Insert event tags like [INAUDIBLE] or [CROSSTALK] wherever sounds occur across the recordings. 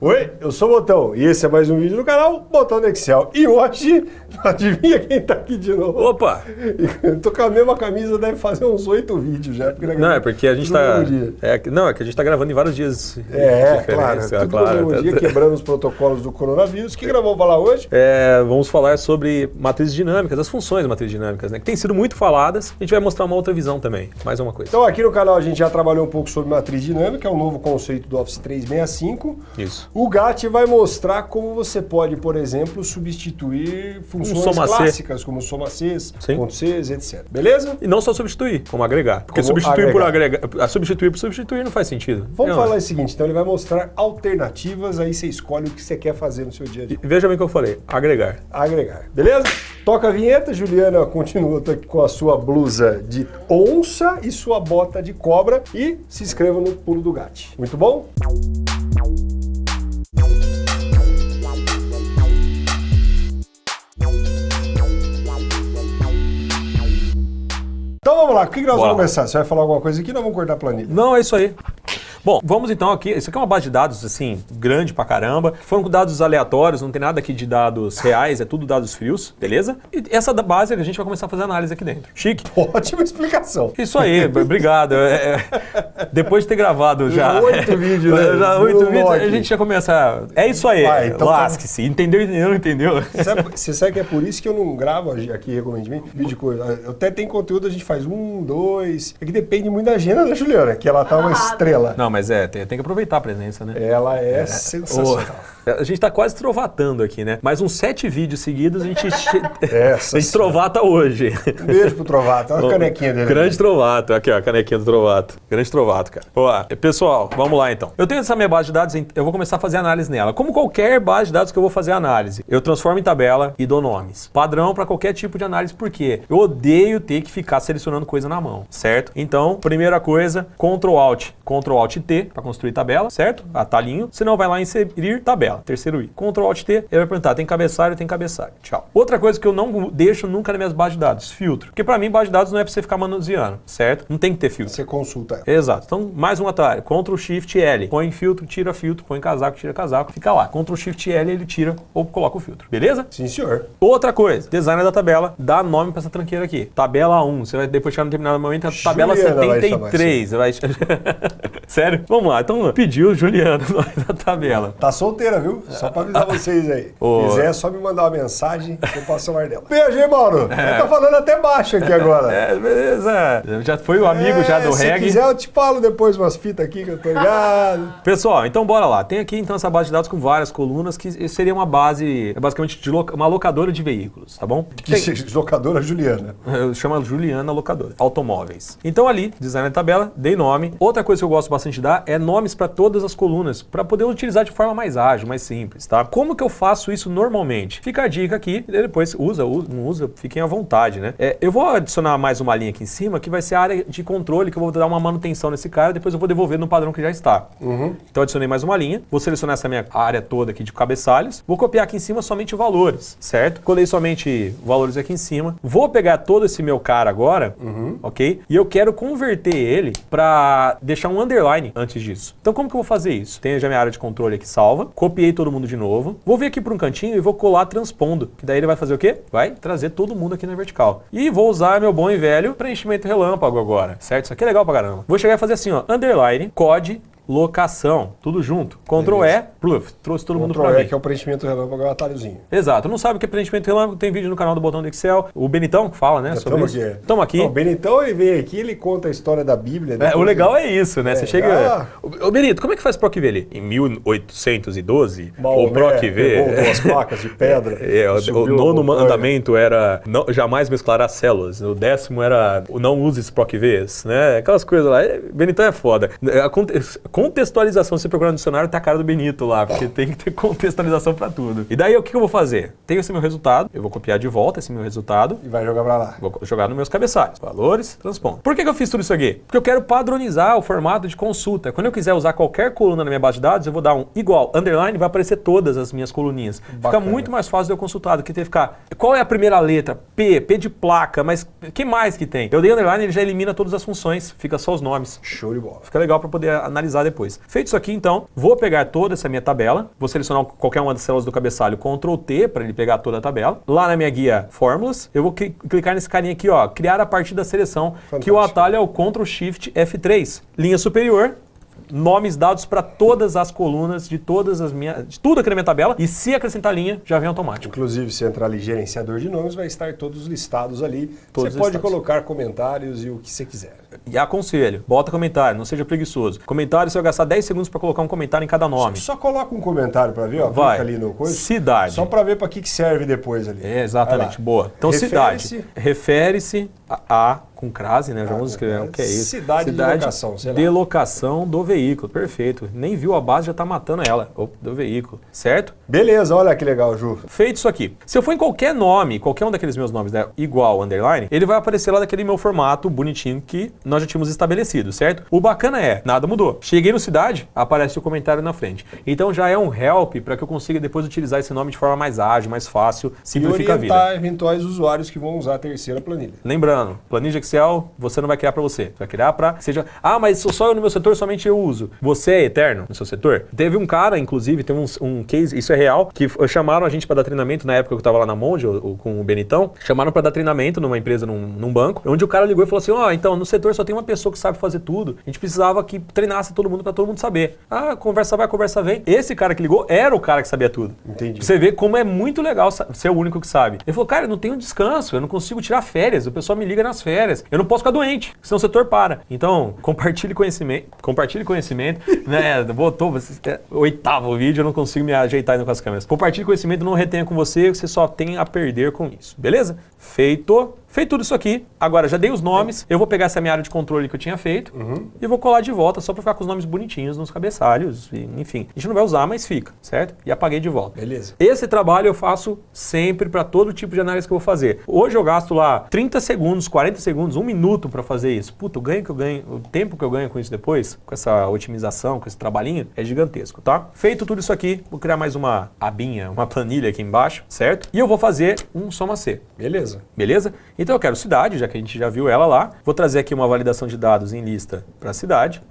Oi, eu sou o Botão e esse é mais um vídeo do canal Botão do Excel. E hoje, [LAUGHS] adivinha quem tá aqui de novo? Opa! Eu [LAUGHS] tô com a mesma camisa, deve fazer uns oito vídeos já. Porque não, é porque a gente tá. É, não, é que a gente tá gravando em vários dias. É, claro. É, tudo claro. no mesmo dia, quebrando os protocolos do coronavírus. O que, que nós vamos falar hoje? É, vamos falar sobre matrizes dinâmicas, as funções de matrizes dinâmicas, né? Que têm sido muito faladas. A gente vai mostrar uma outra visão também. Mais uma coisa. Então, aqui no canal a gente já trabalhou um pouco sobre matriz dinâmica, é um novo conceito do Office 365. Isso. O GAT vai mostrar como você pode, por exemplo, substituir funções um clássicas, como soma Cs, ponto Cs, etc. Beleza? E não só substituir, como agregar. Porque como substituir agregar. por agregar, substituir por substituir não faz sentido. Vamos não. falar o seguinte, então ele vai mostrar alternativas, aí você escolhe o que você quer fazer no seu dia a dia. E veja bem o que eu falei, agregar. Agregar, beleza? Toca a vinheta, Juliana continua com a sua blusa de onça e sua bota de cobra e se inscreva no Pulo do Gato. Muito bom? Então vamos lá, o que, que nós Bora. vamos começar? Você vai falar alguma coisa aqui ou vamos cortar a planilha? Não, é isso aí. Bom, vamos então aqui. Isso aqui é uma base de dados, assim, grande pra caramba. Foram com dados aleatórios, não tem nada aqui de dados reais, é tudo dados frios, beleza? E essa base a gente vai começar a fazer análise aqui dentro. Chique? [LAUGHS] Ótima explicação. Isso aí, obrigado. É, é, depois de ter gravado já. Oito vídeos, né? Já oito vídeos, [LAUGHS] a gente já começa. É isso aí. então Lasque-se. Tá... Entendeu, entendeu, entendeu? Você sabe, você sabe que é por isso que eu não gravo aqui recentemente vídeo de coisa. Eu até tem conteúdo, a gente faz um, dois. É que depende muito da agenda da Juliana, que ela tá uma estrela. Não, mas é, tem, tem que aproveitar a presença, né? Ela é, é sensacional. A gente tá quase trovatando aqui, né? Mais uns sete vídeos seguidos a gente, [LAUGHS] [LAUGHS] a gente trovata hoje. Um beijo pro Trovato, olha a canequinha dele. Grande Trovato, aqui ó, a canequinha do Trovato. Grande Trovato, cara. Boa. Pessoal, vamos lá então. Eu tenho essa minha base de dados, eu vou começar a fazer análise nela. Como qualquer base de dados que eu vou fazer análise, eu transformo em tabela e dou nomes. Padrão para qualquer tipo de análise, por quê? Eu odeio ter que ficar selecionando coisa na mão, certo? Então, primeira coisa, Ctrl Alt, Ctrl Alt T para construir tabela, certo? Atalhinho. Senão vai lá inserir tabela. Terceiro I. Ctrl Alt T, ele vai perguntar, tem cabeçalho, tem cabeçalho. Tchau. Outra coisa que eu não deixo nunca nas minhas bases de dados, filtro. Porque para mim, base de dados não é para você ficar manuseando, certo? Não tem que ter filtro. Você consulta ela. Exato. Então, mais um atalho. Ctrl Shift L. Põe filtro, tira filtro, põe casaco, tira casaco. Fica lá. Ctrl Shift L, ele tira ou coloca o filtro. Beleza? Sim, senhor. Outra coisa, design da tabela, dá nome para essa tranqueira aqui. Tabela 1. Você vai depois chegar no determinado momento, a tabela Juliana 73. Vai vai... [LAUGHS] Sério? Vamos lá. Então, pediu Juliana [LAUGHS] da tabela. Tá solteira, viu? Só pra avisar [LAUGHS] vocês aí. Se quiser, é só me mandar uma mensagem que eu passo o ar dela. Beijo, Mauro. É. Tá falando até baixo aqui agora. É, beleza. Já foi o amigo é, já do se reggae. Se quiser, eu te falo depois umas fitas aqui que eu tô ligado. Pessoal, então bora lá. Tem aqui então essa base de dados com várias colunas que seria uma base, basicamente, de uma locadora de veículos, tá bom? Que Tem... locadora Juliana. [LAUGHS] Chama Juliana Locadora. Automóveis. Então ali, design da tabela, dei nome. Outra coisa que eu gosto bastante dar é nomes para todas as colunas, para poder utilizar de forma mais ágil, mais simples, tá? Como que eu faço isso normalmente? Fica a dica aqui, e depois usa, usa, não usa, fiquem à vontade, né? É, eu vou adicionar mais uma linha aqui em cima, que vai ser a área de controle, que eu vou dar uma manutenção nesse cara, depois eu vou devolver no padrão que já está. Uhum. Então adicionei mais uma linha, vou selecionar essa minha área toda aqui de cabeçalhos, vou copiar aqui em cima somente valores, certo? Colei somente valores aqui em cima, vou pegar todo esse meu cara agora, uhum. ok? E eu quero converter ele para deixar um underline antes disso. Então como que eu vou fazer isso? Tenho já minha área de controle aqui salva, copiei todo mundo de novo, vou vir aqui para um cantinho e vou colar transpondo, que daí ele vai fazer o quê? Vai trazer todo mundo aqui na vertical. E vou usar meu bom e velho preenchimento relâmpago agora, certo? Isso aqui é legal pra caramba. Vou chegar e fazer assim, ó, underline, code, locação, tudo junto. Ctrl E, pluf, trouxe todo Ctrl mundo para mim. que é o preenchimento relâmpago, é o atalhozinho. Exato. Não sabe o que é preenchimento relâmpago? Tem vídeo no canal do Botão do Excel. O Benitão que fala, né? sobre isso. aqui. Estamos aqui. o Benitão, ele vem aqui, ele conta a história da Bíblia. É, o legal é isso, né? É, Você chega... Ah, ô, Benito, como é que faz PROC-V ali? Em 1812, o PROC-V... duas placas de pedra. [LAUGHS] É, o, o nono mandamento era não, jamais mesclar as células. O décimo era não use os PROC-Vs, né? Aquelas coisas lá. Benitão é foda. A contextualização, você procurar no dicionário, tá a cara do Benito lá, porque tem que ter contextualização para tudo. E daí, o que, que eu vou fazer? Tenho esse meu resultado, eu vou copiar de volta esse meu resultado. E vai jogar para lá. Vou jogar nos meus cabeçalhos. Valores, transpondo. Por que, que eu fiz tudo isso aqui? Porque eu quero padronizar o formato de consulta. Quando eu quiser usar qualquer coluna na minha base de dados, eu vou dar um igual, underline, vai aparecer todas as minhas coluninhas. Bacana. Fica muito mais fácil de eu consultar do que ter que ficar. Qual é a primeira letra? P, P de placa, mas que mais que tem? Eu dei underline, ele já elimina todas as funções, fica só os nomes. Show de bola. Fica legal para poder analisar depois. Feito isso aqui, então, vou pegar toda essa minha tabela, vou selecionar qualquer uma das células do cabeçalho, Ctrl T, para ele pegar toda a tabela. Lá na minha guia Fórmulas, eu vou clicar nesse carinha aqui, ó, criar a partir da seleção, Fantástico. que o atalho é o Ctrl Shift F3. Linha superior, nomes dados para todas as colunas de todas as minhas, de tudo aqui na minha tabela, e se acrescentar linha, já vem automático. Inclusive, se entrar ali gerenciador de nomes, vai estar todos listados ali. Todos você pode colocar comentários e o que você quiser. E aconselho, bota comentário, não seja preguiçoso. Comentário, você vai gastar 10 segundos para colocar um comentário em cada nome. Só, só coloca um comentário para ver, ó, vai. ali no coisa. Cidade. Só para ver para que, que serve depois ali. É, exatamente, boa. Então, refere cidade. Refere-se a, a com crase, né? Já vamos escrever o que é isso. Cidade, Cidade de locação, sei lá. De locação do veículo, perfeito. Nem viu a base, já está matando ela, do veículo, certo? Beleza, olha que legal, Ju. Feito isso aqui. Se eu for em qualquer nome, qualquer um daqueles meus nomes, né, igual, underline, ele vai aparecer lá daquele meu formato bonitinho que nós já tínhamos estabelecido, certo? O bacana é, nada mudou. Cheguei no Cidade, aparece o comentário na frente. Então já é um help para que eu consiga depois utilizar esse nome de forma mais ágil, mais fácil, simplifica a vida. eventuais usuários que vão usar a terceira planilha. Lembrando, planilha Excel, você não vai criar para você. Você vai criar para seja, ah, mas só eu no meu setor somente eu uso. Você é eterno no seu setor? Teve um cara, inclusive, teve um, um case, isso é real, que chamaram a gente para dar treinamento na época que eu estava lá na Monge, com o Benitão, chamaram para dar treinamento numa empresa, num, num, banco, onde o cara ligou e falou assim: "Ó, oh, então no setor só tem uma pessoa que sabe fazer tudo. A gente precisava que treinasse todo mundo para todo mundo saber". Ah, conversa vai, conversa vem. Esse cara que ligou era o cara que sabia tudo. Entendi. Você vê como é muito legal ser o único que sabe. Ele falou: "Cara, eu não tenho descanso, eu não consigo tirar férias, o pessoal me liga nas férias. Eu não posso ficar doente, senão o setor para". Então, [LAUGHS] compartilhe conhecimento, compartilhe conhecimento, né? [LAUGHS] Botou é, oitavo vídeo, eu não consigo me ajeitar ainda com as câmeras. Compartilhe conhecimento, não retenha com você, você só tem a perder com isso. Beleza? Feito. Feito tudo isso aqui, agora já dei os nomes, eu vou pegar essa minha área de controle que eu tinha feito uhum. e vou colar de volta só para ficar com os nomes bonitinhos nos cabeçalhos, e, enfim. A gente não vai usar, mas fica, certo? E apaguei de volta. Beleza. Esse trabalho eu faço sempre para todo tipo de análise que eu vou fazer. Hoje eu gasto lá 30 segundos, 40 segundos, um minuto para fazer isso. Puta, o ganho que eu ganho, o tempo que eu ganho com isso depois, com essa otimização, com esse trabalhinho, é gigantesco, tá? Feito tudo isso aqui, vou criar mais uma abinha, uma planilha aqui embaixo, certo? E eu vou fazer um soma C. Beleza. Beleza? Então eu quero cidade, já que a gente já viu ela lá. Vou trazer aqui uma validação de dados em lista para a cidade.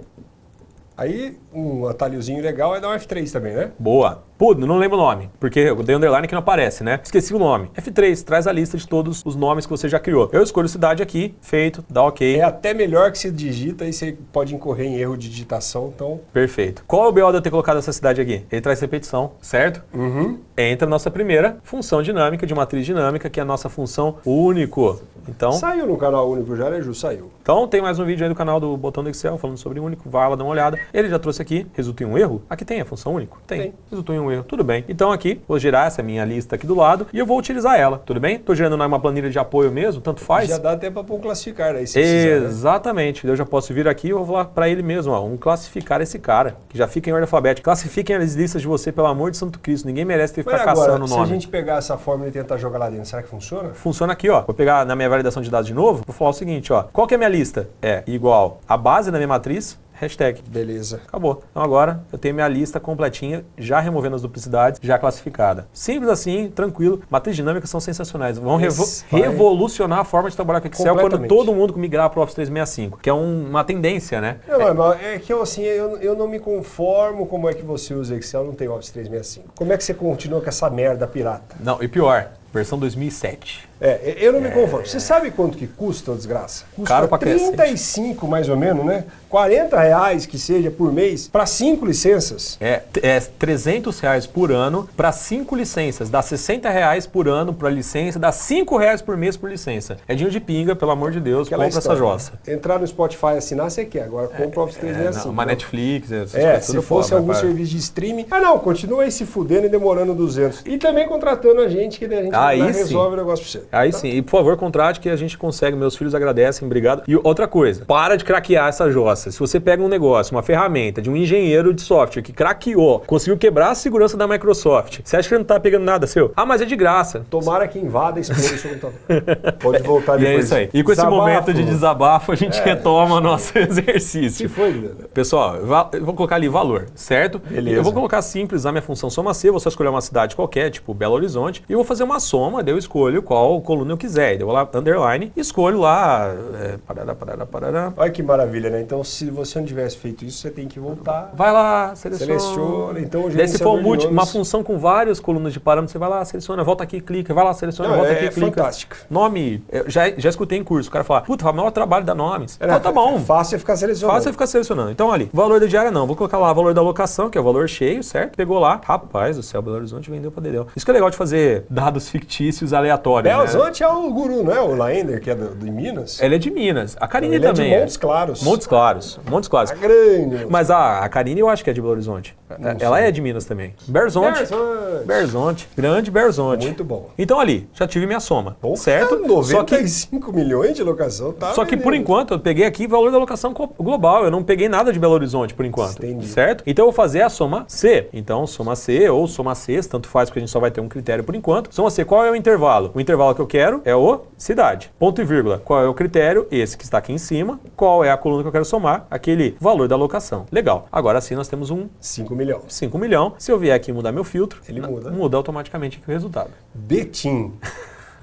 Aí, um atalhozinho legal é dar um F3 também, né? Boa. Pô, não lembro o nome, porque eu dei underline que não aparece, né? Esqueci o nome. F3, traz a lista de todos os nomes que você já criou. Eu escolho cidade aqui, feito, dá ok. É até melhor que se digita e você pode incorrer em erro de digitação, então... Perfeito. Qual é o BO de eu ter colocado essa cidade aqui? Ele traz repetição, certo? Uhum. Entra a nossa primeira função dinâmica de matriz dinâmica, que é a nossa função único. Então... Saiu no canal único já, né? Saiu. Então tem mais um vídeo aí no canal do Botão do Excel falando sobre único, vai lá dar uma olhada. Ele já trouxe aqui, resulta em um erro. Aqui tem a função único? Tem. tem. Resultou em um erro. Tudo bem. Então aqui, vou gerar essa minha lista aqui do lado e eu vou utilizar ela, tudo bem? Estou gerando uma planilha de apoio mesmo, tanto faz. Já dá até para pôr um classificar aí, se né? Exatamente. Precisar, né? Eu já posso vir aqui e vou falar para ele mesmo, ó, um classificar esse cara, que já fica em ordem alfabética. Classifiquem as listas de você, pelo amor de Santo Cristo. Ninguém merece ter que ficar caçando o nome. se a gente pegar essa fórmula e tentar jogar lá dentro, será que funciona? Funciona aqui, ó. Vou pegar na minha validação de dados de novo, vou falar o seguinte, ó. Qual que é a minha lista? É igual a base da minha matriz hashtag. Beleza. Acabou. Então agora eu tenho minha lista completinha, já removendo as duplicidades, já classificada. Simples assim, tranquilo. Matrizes dinâmicas são sensacionais. Vão revo revolucionar a forma de trabalhar com Excel quando todo mundo migrar para o Office 365, que é um, uma tendência, né? Não, é, é que eu, assim, eu, eu não me conformo como é que você usa Excel, não tem Office 365. Como é que você continua com essa merda pirata? Não, e pior, versão 2007. É, eu não me conformo. Você sabe quanto que custa, desgraça? Custa Caro pra 35 cacete. mais ou menos, né? 40 reais que seja por mês para cinco licenças. É, é 300 reais por ano para cinco licenças. Dá 60 reais por ano para licença, dá 5 reais por mês por licença. É dinheiro de pinga, pelo amor de Deus, Aquela compra história, essa jossa. Entrar no Spotify e assinar, você quer. Agora compra o Office 365. É, uma Netflix, é, se fosse foda, algum serviço de streaming. Ah, não, continua aí se fudendo e demorando 200. E também contratando a gente, que a gente aí resolve o negócio pra você. Aí tá? sim. E por favor, contrate que a gente consegue. Meus filhos agradecem, obrigado. E outra coisa, para de craquear essa jossa. Se você pega um negócio, uma ferramenta de um engenheiro de software que craqueou, conseguiu quebrar a segurança da Microsoft, você acha que não tá pegando nada seu? Ah, mas é de graça. Tomara que invada e explode o seu computador. Pode [LAUGHS] voltar depois. E é isso aí. E com desabafo. esse momento de desabafo, a gente é, retoma o nosso [LAUGHS] exercício. Que foi, Guilherme? Pessoal, eu vou colocar ali valor, certo? Beleza. Eu vou colocar simples a minha função soma C, vou só escolher uma cidade qualquer, tipo Belo Horizonte, e eu vou fazer uma soma, daí eu escolho qual coluna eu quiser. Daí eu vou lá, underline, escolho lá. É, parará, parará, parará. Olha que maravilha, né? Então se você não tivesse feito isso, você tem que voltar. Vai lá, seleciona. Seleciona, então Daí se for multi- uma função com várias colunas de parâmetros, você vai lá, seleciona, volta aqui, clica, vai lá, seleciona, Não, volta é aqui, clica. fantástico. Nome, eu já, já escutei em curso, o cara fala, puta, o maior trabalho dá nomes. É, Fala, tá bom, Fácil é ficar selecionando. Fácil você ficar selecionando. Então, ali, valor da diária não. Vou colocar lá valor da locação, que é o valor cheio, certo? Pegou lá. Rapaz do céu, Belo Horizonte vendeu pra Dedéu. Isso que é legal de fazer dados fictícios aleatórios. Belo né? Horizonte é o guru, não é? O Laender, que é do, de Minas. Ela é de Minas. A Karine Ele é também de Montes Claros. Montes Claros. Montes Claros. Tá grande. Mas a, a Karine eu acho que é de Belo Horizonte. Não Ela sei. é de Minas também. Berzonte. Berzonte. Berzonte. Grande Berzonte. Muito bom. Então ali, já tive minha soma. Pô, certo? cara, Só que 95 milhões de locação, tá? Só que por enquanto eu peguei aqui valor da locação global, eu não peguei nada de Belo Horizonte por enquanto, Entendi. certo? Então eu vou fazer a soma C. Então soma C ou soma C, tanto faz porque a gente só vai ter um critério por enquanto. Soma C, qual é o intervalo? O intervalo que eu quero é o cidade. Ponto e vírgula. Qual é o critério? Esse que está aqui em cima. Qual é a coluna que eu quero somar? Aquele valor da locação. Legal. Agora sim nós temos um 5 milhões. 5 milhão. Se eu vier aqui mudar meu filtro, Ele muda. muda automaticamente aqui o resultado. Betim.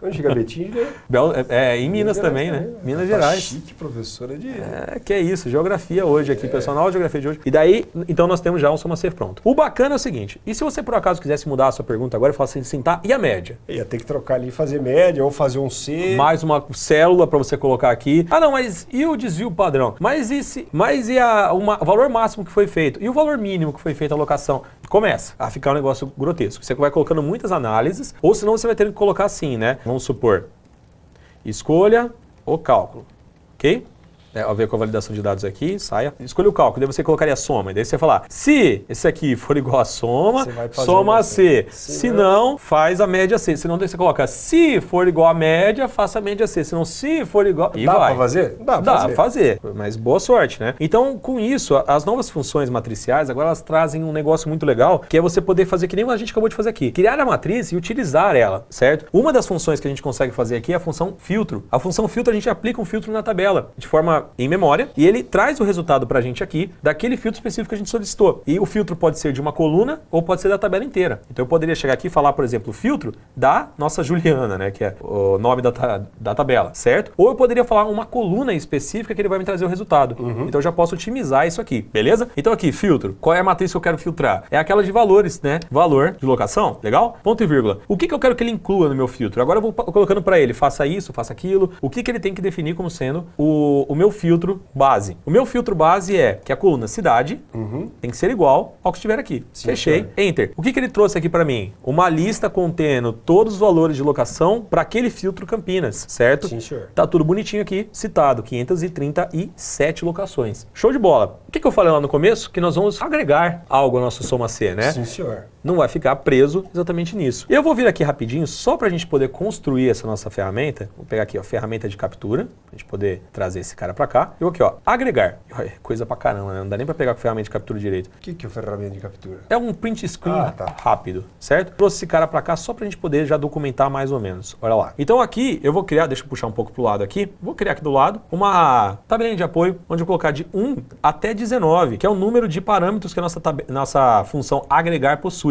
Onde fica Betim? né? Bel- é, é, em Minas também, né? Minas Tá Gerais. Chique, professora de... É, que é isso, geografia hoje aqui, pessoal, na aula de geografia de hoje. E daí, então nós temos já um soma C pronto. O bacana é o seguinte, e se você por acaso quisesse mudar a sua pergunta agora e falar assim, tá, e a média? Ia ter que trocar ali e fazer média ou fazer um C. Mais uma célula para você colocar aqui. Ah, não, mas e o desvio padrão? Mas e, se, mas e a, uma- o valor máximo que foi feito? E o valor mínimo que foi feito a alocação? Começa a ficar um negócio grotesco. Você vai colocando muitas análises, ou senão você vai ter que colocar assim, né? Vamos supor, escolha o cálculo, ok? É, ao ver com a validação de dados aqui, saia. Escolha o cálculo, daí você colocaria a soma. E daí você vai falar, se esse aqui for igual a soma, soma a C. Se Se não- faz a média C. Se não, você coloca, se for igual a média, faça a média C. Se não, se for igual... E Dá vai. pra fazer? Dá pra Dá fazer. fazer, mas boa sorte, né? Então, com isso, a- as novas funções matriciais, agora elas trazem um negócio muito legal, que é você poder fazer que nem a gente acabou de fazer aqui. Criar a matriz e utilizar ela, certo? Uma das funções que a gente consegue fazer aqui é a função filtro. A função filtro, a gente aplica um filtro na tabela, de forma em memória, e ele traz o resultado pra gente aqui daquele filtro específico que a gente solicitou. E o filtro pode ser de uma coluna ou pode ser da tabela inteira. Então eu poderia chegar aqui e falar, por exemplo, o filtro da nossa Juliana, né? Que é o nome da, ta- da tabela, certo? Ou eu poderia falar uma coluna específica que ele vai me trazer o resultado. Então eu já posso otimizar isso aqui, beleza? Então aqui, filtro. Qual é a matriz que eu quero filtrar? É aquela de valores, né? Valor de locação, legal? Ponto e vírgula. O que, que eu quero que ele inclua no meu filtro? Agora eu vou colocando para ele, faça isso, faça aquilo. O que, que ele tem que definir como sendo o, o meu filtro base? O meu filtro base é que a coluna cidade tem que ser igual ao que estiver aqui. Sim, Fechei. Enter. O que, que ele trouxe aqui para mim? Uma lista contendo todos os valores de locação para aquele filtro Campinas, certo? Sim, senhor. Tá tudo bonitinho aqui, citado, 537 locações. Show de bola. O que, que eu falei lá no começo? Que nós vamos agregar algo ao nosso soma C, né? Sim, senhor. Não vai ficar preso exatamente nisso. Eu vou vir aqui rapidinho, só para a gente poder construir essa nossa ferramenta. Vou pegar aqui, ó, ferramenta de captura, pra gente poder trazer esse cara para cá. Eu vou aqui, ó, agregar. Olha, Coisa pra caramba, né? Não dá nem para pegar com ferramenta de captura direito. O que, que é ferramenta de captura? É um print screen Ah, tá. rápido, certo? Trouxe esse cara para cá só pra gente poder já documentar mais ou menos. Olha lá. Então aqui eu vou criar, deixa eu puxar um pouco pro lado aqui. Vou criar aqui do lado uma tabelinha de apoio onde eu vou colocar de 1 até 19, que é o número de parâmetros que a nossa, nossa função agregar possui.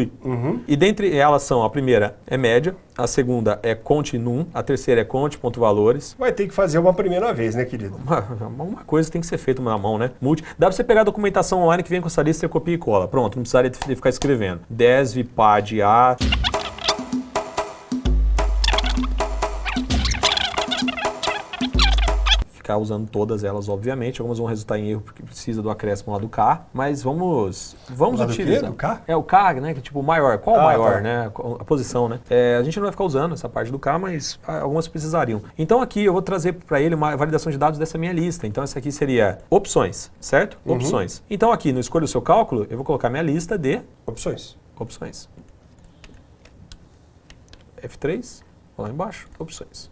E dentre elas são, a primeira é média, a segunda é conte num, a terceira é conte ponto valores, Vai ter que fazer uma primeira vez, né, querido? uma, uma coisa tem que ser feita na mão, né? Multi. Dá pra você pegar a documentação online que vem com essa lista, você copia e cola. Pronto, não precisaria ficar escrevendo. DESV, PAD, A. Ficar usando todas elas, obviamente. Algumas vão resultar em erro porque precisa do acréscimo lá do K. Mas vamos, vamos Lá do utilizar. Do K? É o K, né? Que é tipo o maior. Qual o Ah, maior, tá. né? A posição, né? É, a gente não vai ficar usando essa parte do K, mas algumas precisariam. Então aqui eu vou trazer para ele uma validação de dados dessa minha lista. Então essa aqui seria opções, certo? Uhum. Opções. Então aqui no escolha o seu cálculo, eu vou colocar minha lista de Opções. opções. F3, vou lá embaixo, opções.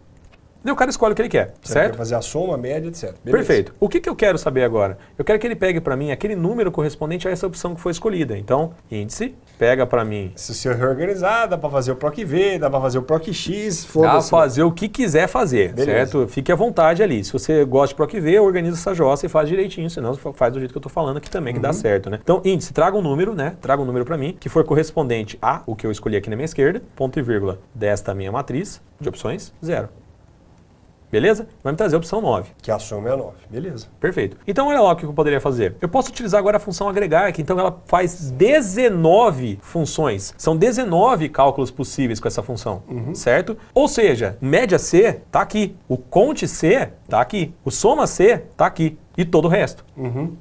Daí o cara escolhe o que ele quer, Você certo? Vai fazer a soma, a média, etc. Beleza. Perfeito. O que, que eu quero saber agora? Eu quero que ele pegue para mim aquele número correspondente a essa opção que foi escolhida. Então, índice, pega para mim Se você reorganizar, dá pra fazer o PROC V, dá pra fazer o PROC X, Dá foda-se. fazer o que quiser fazer, Beleza. certo? Fique à vontade ali. Se você gosta de PROC V, organiza essa jossa e faz direitinho, senão fa- faz do jeito que eu tô falando aqui também, que Uhum. dá certo, né? Então, índice, traga um número, né? Traga um número para mim, que for correspondente a o que eu escolhi aqui na minha esquerda, ponto e vírgula, desta minha matriz de opções, zero. Beleza? Vai me trazer a opção 9. Que a soma é 9. Beleza. Perfeito. Então olha lá o que eu poderia fazer. Eu posso utilizar agora a função agregar, que então ela faz 19 funções. São 19 cálculos possíveis com essa função, certo? Ou seja, média C está aqui, o conte C está aqui, o soma C está aqui e todo o resto,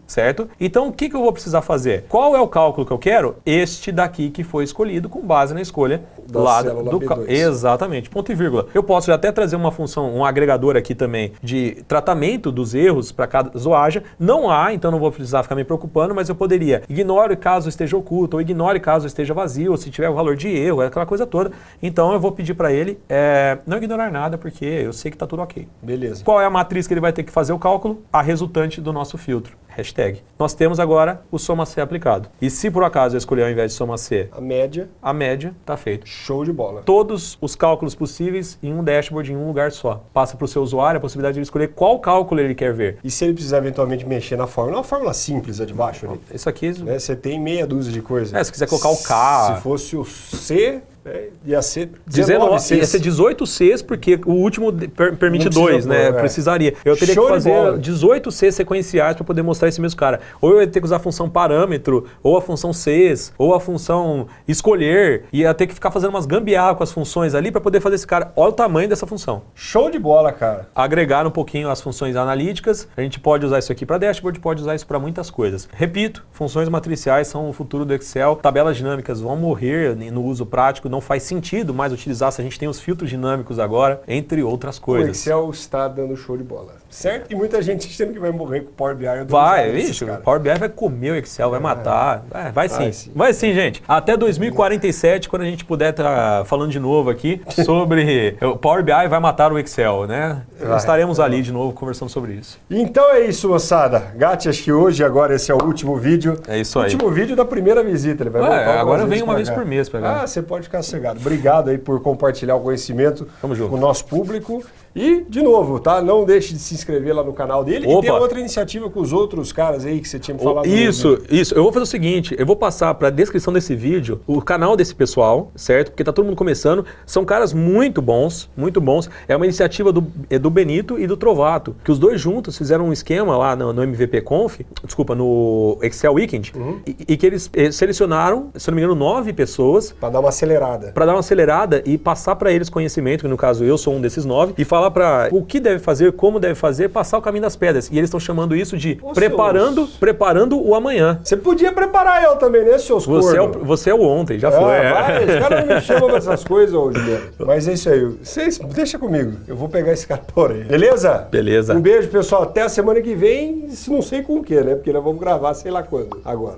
certo? Então o que, que eu vou precisar fazer? Qual é o cálculo que eu quero? Este daqui que foi escolhido com base na escolha Da lá célula do B2. cal- Exatamente, ponto e vírgula. Eu posso até trazer uma função, um agregador aqui também de tratamento dos erros para cada zoagem. Não há, então não vou precisar ficar me preocupando, mas eu poderia ignore caso esteja oculto, ou ignore caso esteja vazio, ou se tiver o valor de erro, aquela coisa toda. Então eu vou pedir para ele é, não ignorar nada, porque eu sei que está tudo ok. Beleza. Qual é a matriz que ele vai ter que fazer o cálculo? A resultante do nosso filtro. Hashtag. Nós temos agora o soma C aplicado. E se por acaso eu escolher ao invés de soma C, A média, a média está feito show de bola. todos os cálculos possíveis em um dashboard, em um lugar só. Passa para o seu usuário a possibilidade de ele escolher qual cálculo ele quer ver. E se ele precisar eventualmente mexer na fórmula, é uma fórmula simples a de baixo ali. Isso aqui, Né? Você tem meia dúzia de coisas. É, se quiser colocar o K. Se fosse o C, né, ia ser 19, 19 ia ser 18 Cs, porque o último per- permite 2, né? é. Precisaria. Eu teria Show que fazer bola. 18 Cs sequenciais para poder mostrar esse mesmo cara. Ou eu ia ter que usar a função parâmetro, ou a função Cs, ou a função escolher. Ia ter que ficar fazendo umas gambiarra com as funções ali para poder fazer esse cara. Olha o tamanho dessa função. Show de bola, cara. agregar um pouquinho as funções analíticas. A gente pode usar isso aqui para dashboard, pode usar isso para muitas coisas. Repito, funções matriciais são o futuro do Excel. Tabelas dinâmicas vão morrer no uso prático, não faz sentido mais utilizar se a gente tem os filtros dinâmicos agora, entre outras O coisas. Excel está dando show de bola. Certo? E muita gente achando que vai morrer com o Power BI. Vai, vixe, o. Power BI vai comer o Excel, vai matar. É, vai, sim. Vai sim. Vai sim, gente. Até 2047, quando a gente puder estar falando de novo aqui [LAUGHS] sobre o Power BI vai matar o Excel, né? Vai. Estaremos ali de novo conversando sobre isso. Então é isso, moçada. Gatti, acho que hoje, agora, esse é o último vídeo. É isso aí. Último vídeo da primeira visita. Ele vai Ué, agora vem uma vez por mês pra cá. Ah, você pode ficar sossegado. Obrigado aí por compartilhar o conhecimento com o nosso público. E, de novo, tá? Não deixe de se inscrever lá no canal dele. E Opa. tem outra iniciativa com os outros caras aí que você tinha me falado. Isso, isso. Eu vou fazer o seguinte, eu vou passar para a descrição desse vídeo o canal desse pessoal, certo? Porque tá todo mundo começando. São caras muito bons, muito bons. É uma iniciativa do, é do Benito e do Trovato, que os dois juntos fizeram um esquema lá no, no MVP Conf, desculpa, no Excel Weekend, e, e que eles eh, selecionaram, se não me engano, nove pessoas Pra dar uma acelerada. para dar uma acelerada e passar para eles conhecimento, que no caso eu sou um desses nove, e falar para o que deve fazer, como deve fazer, passar o caminho das pedras. E eles estão chamando isso de Ô, preparando, seus- preparando o amanhã. Você podia preparar eu também, né, seus Você é, o, você é o ontem, já Ah, foi. vai, os caras não me chamam pra essas coisas, ô Juliano. [LAUGHS] Mas é isso aí. Vocês, deixa comigo. Eu vou pegar esse cara por aí. Beleza? Beleza. Um beijo, pessoal. Até a semana que vem. se Não sei com o que, né? Porque nós vamos gravar sei lá quando. Agora.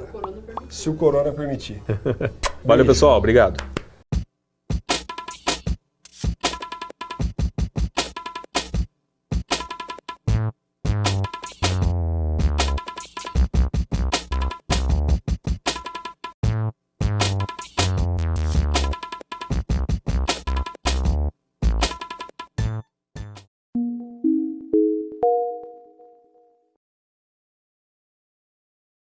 Se o corona permitir. [LAUGHS] Valeu, pessoal. Obrigado.